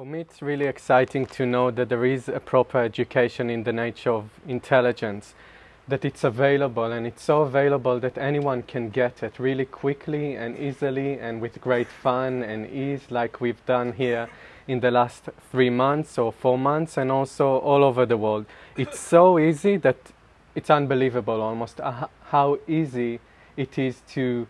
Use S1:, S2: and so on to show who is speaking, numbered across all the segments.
S1: For me, it's really exciting to know that there is a proper education in the nature of intelligence, that it's available and it's so available that anyone can get it really quickly and easily and with great fun and ease, like we've done here in the last three months or four months, and also all over the world. It's so easy that it's unbelievable almost uh, how easy it is to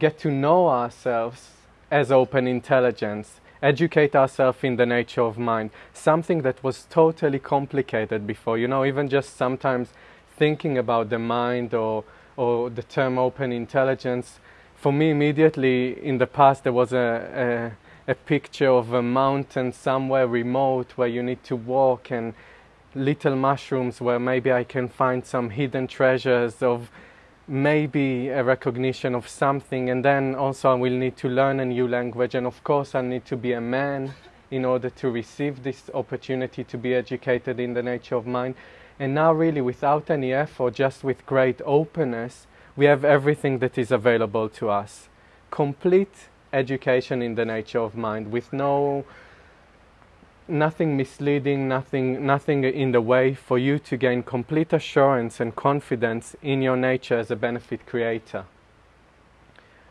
S1: get to know ourselves as open intelligence educate ourselves in the nature of mind, something that was totally complicated before. You know, even just sometimes thinking about the mind or, or the term open intelligence, for me immediately in the past there was a, a, a picture of a mountain somewhere remote where you need to walk and little mushrooms where maybe I can find some hidden treasures of maybe a recognition of something and then also I will need to learn a new language and of course I need to be a man in order to receive this opportunity to be educated in the nature of mind. And now really without any effort just with great openness we have everything that is available to us. Complete education in the nature of mind with no nothing misleading, nothing, nothing in the way for you to gain complete assurance and confidence in your nature as a benefit creator.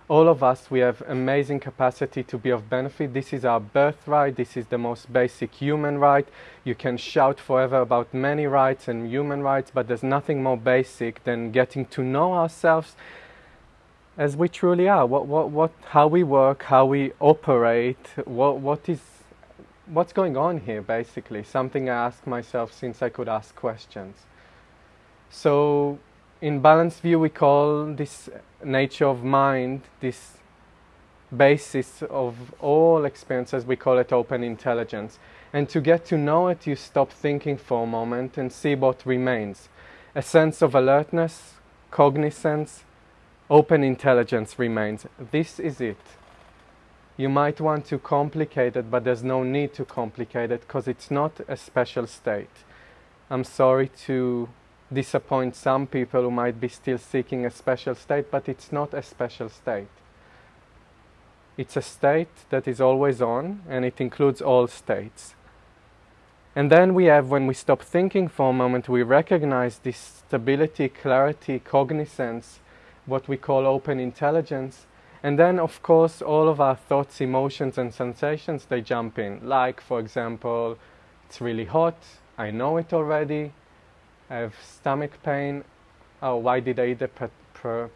S1: All of us, we have amazing capacity to be of benefit. This is our birthright. This is the most basic human right. You can shout forever about many rights and human rights, but there's nothing more basic than getting to know ourselves as we truly are. What, what, what, how we work, how we operate, what, what is what's going on here basically? Something i ask myself since i could ask questions. So in balanced view we call this nature of mind this basis of all experiences we call it open intelligence. And to get to know it you stop thinking for a moment and see what remains. A sense of alertness cognizance open intelligence remains. This is it you might want to complicate it, but there's no need to complicate it because it's not a special state. I'm sorry to disappoint some people who might be still seeking a special state, but it's not a special state. It's a state that is always on and it includes all states. And then we have, when we stop thinking for a moment, we recognize this stability, clarity, cognizance, what we call open intelligence and then, of course, all of our thoughts, emotions, and sensations, they jump in. Like, for example, it's really hot, I know it already, I have stomach pain. Oh, why did I eat the per- per-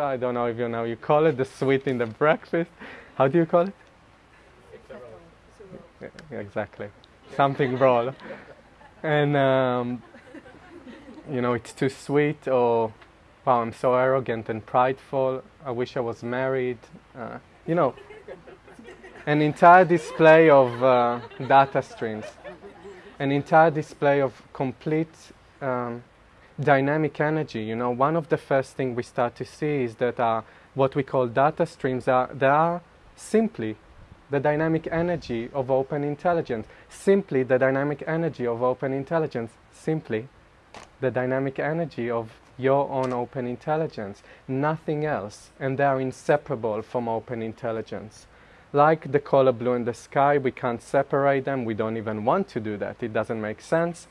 S1: I don't know if you know, you call it the sweet in the breakfast. How do you call it? Yeah, exactly. Something raw. And, um, you know, it's too sweet or wow, I'm so arrogant and prideful. I wish I was married. Uh, you know, an entire display of uh, data streams, an entire display of complete um, dynamic energy. You know, one of the first things we start to see is that uh, what we call data streams are they are simply the dynamic energy of open intelligence. Simply the dynamic energy of open intelligence. Simply the dynamic energy of your own open intelligence, nothing else, and they are inseparable from open intelligence. Like the color blue in the sky, we can't separate them, we don't even want to do that, it doesn't make sense.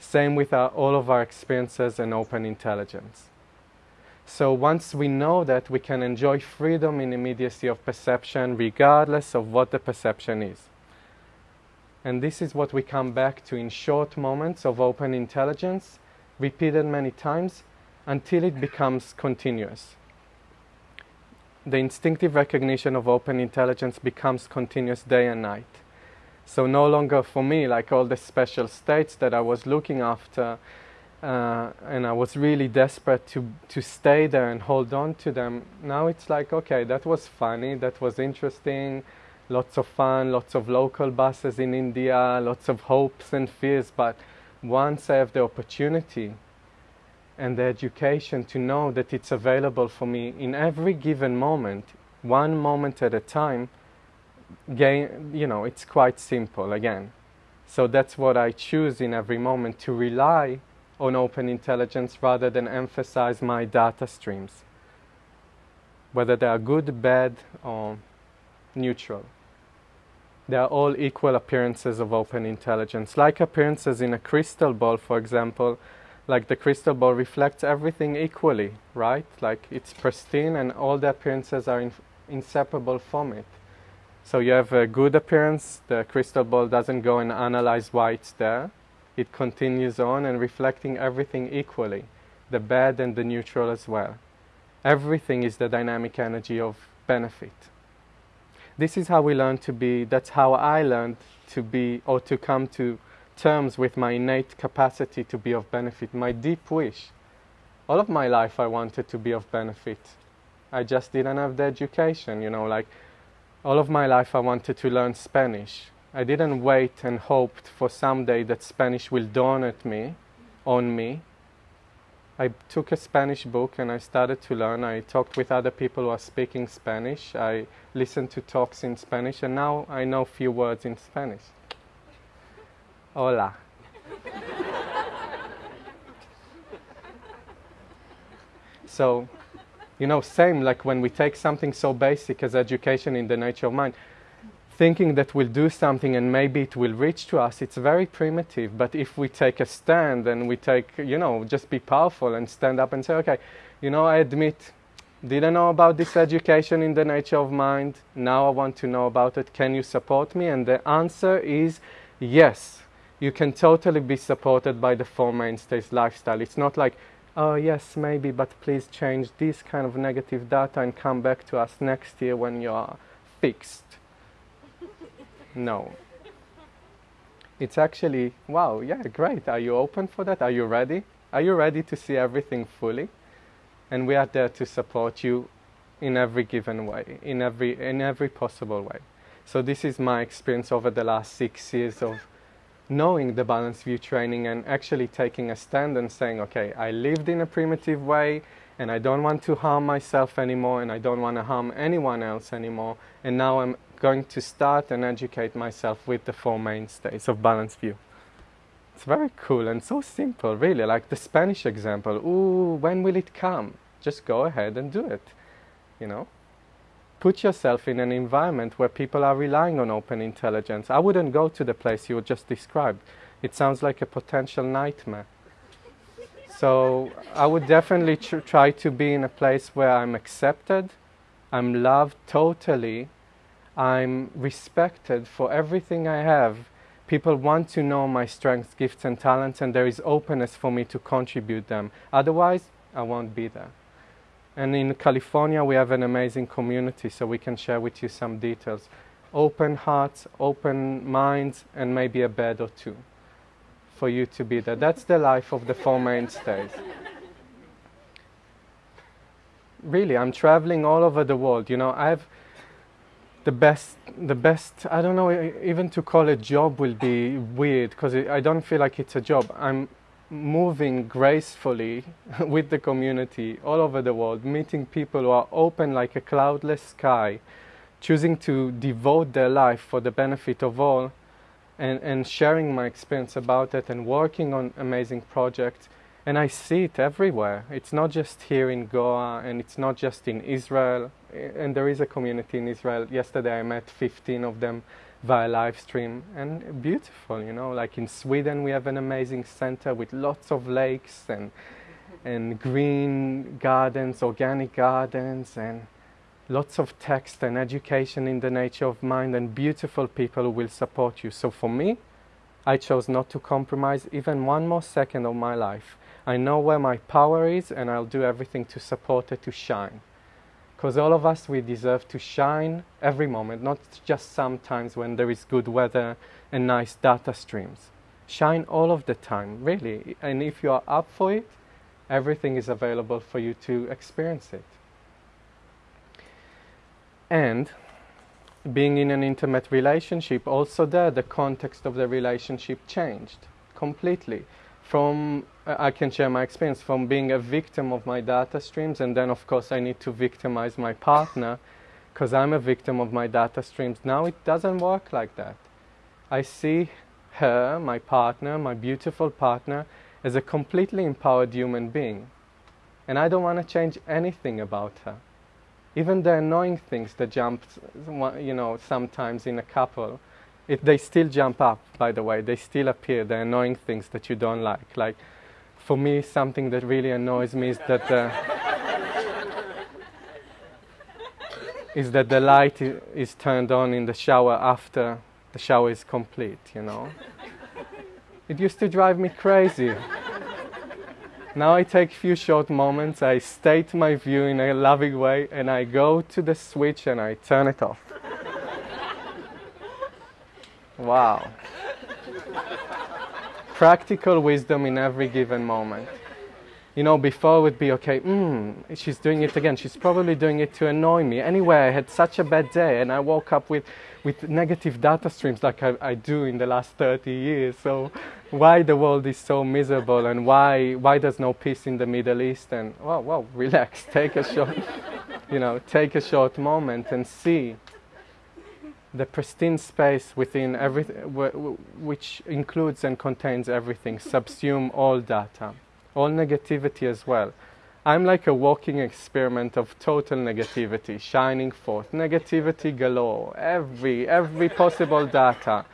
S1: Same with our, all of our experiences and open intelligence. So once we know that, we can enjoy freedom in immediacy of perception regardless of what the perception is. And this is what we come back to in short moments of open intelligence, repeated many times, until it becomes continuous. The instinctive recognition of open intelligence becomes continuous day and night. So no longer for me like all the special states that I was looking after uh, and I was really desperate to, to stay there and hold on to them. Now it's like, okay, that was funny, that was interesting, lots of fun, lots of local buses in India, lots of hopes and fears, but once I have the opportunity and the education to know that it's available for me in every given moment, one moment at a time, gain, you know, it's quite simple again. So that's what I choose in every moment to rely on open intelligence rather than emphasize my data streams, whether they are good, bad, or neutral. They are all equal appearances of open intelligence. Like appearances in a crystal ball, for example, like the crystal ball reflects everything equally, right? Like it's pristine and all the appearances are in, inseparable from it. So you have a good appearance, the crystal ball doesn't go and analyze why it's there. It continues on and reflecting everything equally, the bad and the neutral as well. Everything is the dynamic energy of benefit. This is how we learn to be, that's how I learned to be or to come to terms with my innate capacity to be of benefit, my deep wish. All of my life I wanted to be of benefit. I just didn't have the education, you know, like all of my life I wanted to learn Spanish. I didn't wait and hoped for someday that Spanish will dawn at me, on me. I took a Spanish book and I started to learn. I talked with other people who are speaking Spanish. I listened to talks in Spanish and now I know few words in Spanish. Hola. so, you know, same like when we take something so basic as education in the nature of mind, thinking that we'll do something and maybe it will reach to us, it's very primitive. But if we take a stand and we take, you know, just be powerful and stand up and say, okay, you know, I admit, didn't know about this education in the nature of mind. Now I want to know about it. Can you support me? And the answer is yes you can totally be supported by the Four Mainstays lifestyle. It's not like, oh yes, maybe, but please change this kind of negative data and come back to us next year when you are fixed. no. It's actually, wow, yeah, great. Are you open for that? Are you ready? Are you ready to see everything fully? And we are there to support you in every given way, in every, in every possible way. So this is my experience over the last six years of knowing the balanced view training and actually taking a stand and saying, okay, I lived in a primitive way and I don't want to harm myself anymore and I don't want to harm anyone else anymore. And now I'm going to start and educate myself with the four mainstays of balanced view. It's very cool and so simple, really. Like the Spanish example. Ooh, when will it come? Just go ahead and do it, you know? Put yourself in an environment where people are relying on open intelligence. I wouldn't go to the place you just described. It sounds like a potential nightmare. So I would definitely tr try to be in a place where I'm accepted, I'm loved totally, I'm respected for everything I have. People want to know my strengths, gifts, and talents, and there is openness for me to contribute them. Otherwise, I won't be there. And in California, we have an amazing community, so we can share with you some details. Open hearts, open minds, and maybe a bed or two for you to be there. That's the life of the Four Mainstays. really, I'm traveling all over the world. You know, I have the best, the best, I don't know, even to call it job will be weird because I don't feel like it's a job. I'm moving gracefully with the community all over the world, meeting people who are open like a cloudless sky, choosing to devote their life for the benefit of all, and, and sharing my experience about it and working on amazing projects. And I see it everywhere. It's not just here in Goa and it's not just in Israel. And there is a community in Israel. Yesterday I met 15 of them via live stream. And beautiful you know like in Sweden we have an amazing center with lots of lakes and and green gardens organic gardens and lots of text and education in the nature of mind and beautiful people who will support you. So for me I chose not to compromise even one more second of my life. I know where my power is and I'll do everything to support it to shine because all of us, we deserve to shine every moment, not just sometimes when there is good weather and nice data streams. Shine all of the time, really. And if you are up for it, everything is available for you to experience it. And being in an intimate relationship, also there, the context of the relationship changed completely from uh, I can share my experience from being a victim of my data streams and then of course I need to victimize my partner because I'm a victim of my data streams. Now it doesn't work like that. I see her, my partner, my beautiful partner, as a completely empowered human being. And I don't want to change anything about her. Even the annoying things that jump, you know, sometimes in a couple, It, they still jump up, by the way. They still appear, the annoying things that you don't like. Like, for me, something that really annoys me is that. Uh, is that the light is turned on in the shower after the shower is complete, you know. It used to drive me crazy. Now I take a few short moments, I state my view in a loving way, and I go to the switch and I turn it off. Wow. Practical wisdom in every given moment you know, before would be okay, mm, she's doing it again. She's probably doing it to annoy me. Anyway, I had such a bad day and I woke up with, with negative data streams like I, I do in the last 30 years. So why the world is so miserable and why, why there's no peace in the Middle East and, well, well, relax, take a short, you know, take a short moment and see the pristine space within everything, which includes and contains everything, subsume all data all negativity as well. I'm like a walking experiment of total negativity, shining forth, negativity galore, every, every possible data.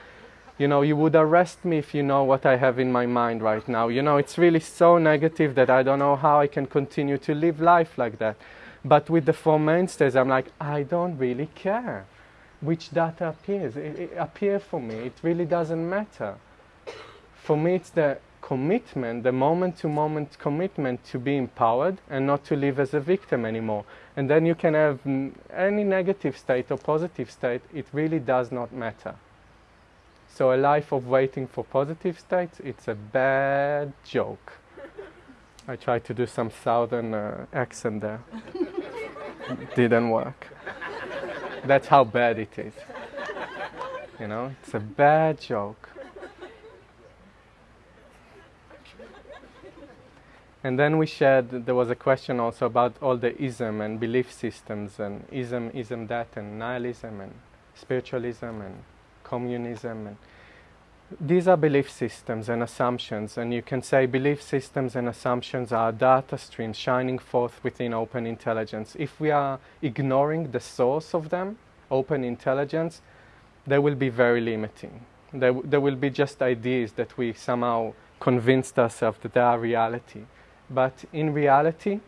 S1: You know, you would arrest me if you know what I have in my mind right now. You know, it's really so negative that I don't know how I can continue to live life like that. But with the four mainstays, I'm like, I don't really care which data appears. It, it appear for me. It really doesn't matter. For me, it's the commitment, the moment to moment commitment to be empowered and not to live as a victim anymore. And then you can have any negative state or positive state, it really does not matter. So a life of waiting for positive states, it's a bad joke. I tried to do some southern uh, accent there. Didn't work. That's how bad it is. You know, it's a bad joke. And then we shared, there was a question also about all the ism and belief systems and ism, ism that and nihilism and spiritualism and communism. And these are belief systems and assumptions and you can say belief systems and assumptions are data streams shining forth within open intelligence. If we are ignoring the source of them, open intelligence, they will be very limiting. They, they will be just ideas that we somehow convinced ourselves that they are reality. But in reality,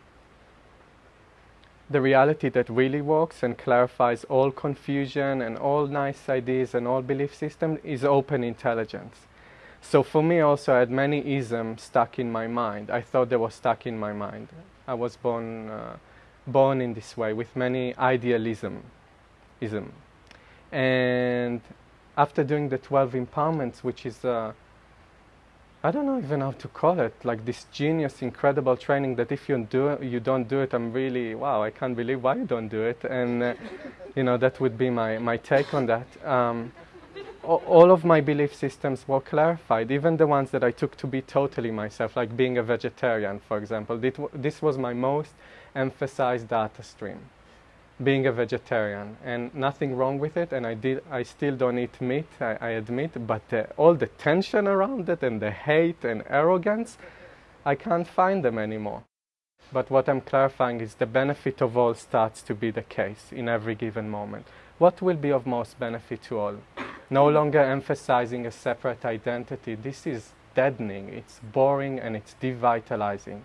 S1: the reality that really works and clarifies all confusion and all nice ideas and all belief systems is open intelligence. So for me also I had many isms stuck in my mind. I thought they were stuck in my mind. I was born, uh, born in this way with many idealism. Ism. And after doing the 12 empowerments, which is uh, I don't know even how to call it, like this genius, incredible training that if you do you don't do it, I'm really, wow, I can't believe why you don't do it. And, uh, you know, that would be my, my take on that. Um, all of my belief systems were clarified, even the ones that I took to be totally myself, like being a vegetarian, for example. This was my most emphasized data stream being a vegetarian and nothing wrong with it and I did I still don't eat meat I, I admit but uh, all the tension around it and the hate and arrogance I can't find them anymore. But what I'm clarifying is the benefit of all starts to be the case in every given moment. What will be of most benefit to all? No longer emphasizing a separate identity. This is deadening. It's boring and it's devitalizing.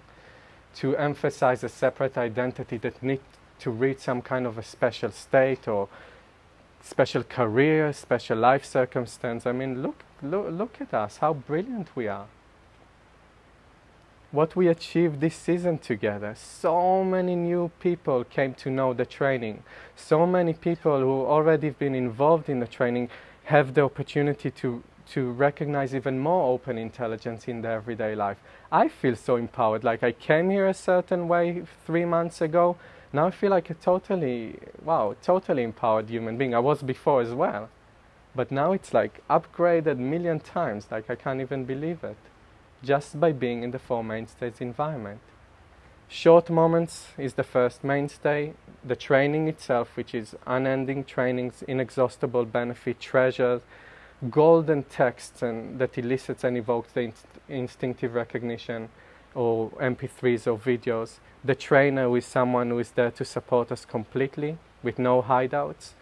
S1: To emphasize a separate identity that needs to reach some kind of a special state or special career, special life circumstance. I mean, look, look, look at us, how brilliant we are. What we achieved this season together. So many new people came to know the training. So many people who already have been involved in the training have the opportunity to, to recognize even more open intelligence in their everyday life. I feel so empowered. Like I came here a certain way three months ago now I feel like a totally, wow, totally empowered human being. I was before as well. But now it's like upgraded million times, like I can't even believe it, just by being in the Four Mainstays environment. Short moments is the first mainstay. The training itself, which is unending trainings, inexhaustible benefit, treasures, golden texts and that elicits and evokes the inst instinctive recognition, or MP3s or videos. The trainer is someone who is there to support us completely with no hideouts.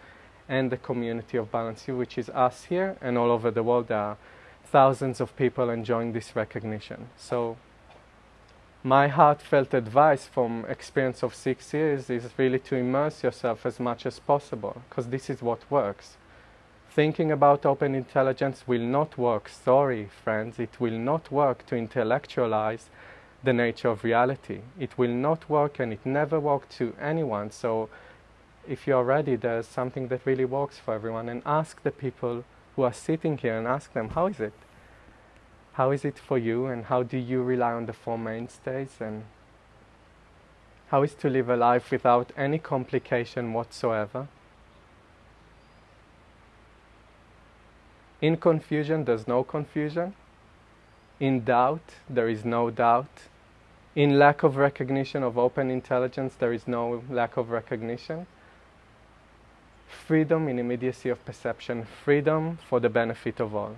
S1: and the community of Balanced View, which is us here and all over the world. There are thousands of people enjoying this recognition. So my heartfelt advice from experience of six years is really to immerse yourself as much as possible because this is what works. Thinking about open intelligence will not work, sorry friends, it will not work to intellectualize the nature of reality. It will not work and it never worked to anyone. So if you're ready, there's something that really works for everyone and ask the people who are sitting here and ask them, how is it? How is it for you and how do you rely on the four mainstays and how is to live a life without any complication whatsoever? In confusion, there's no confusion. In doubt, there is no doubt. In lack of recognition of open intelligence, there is no lack of recognition. Freedom in immediacy of perception, freedom for the benefit of all.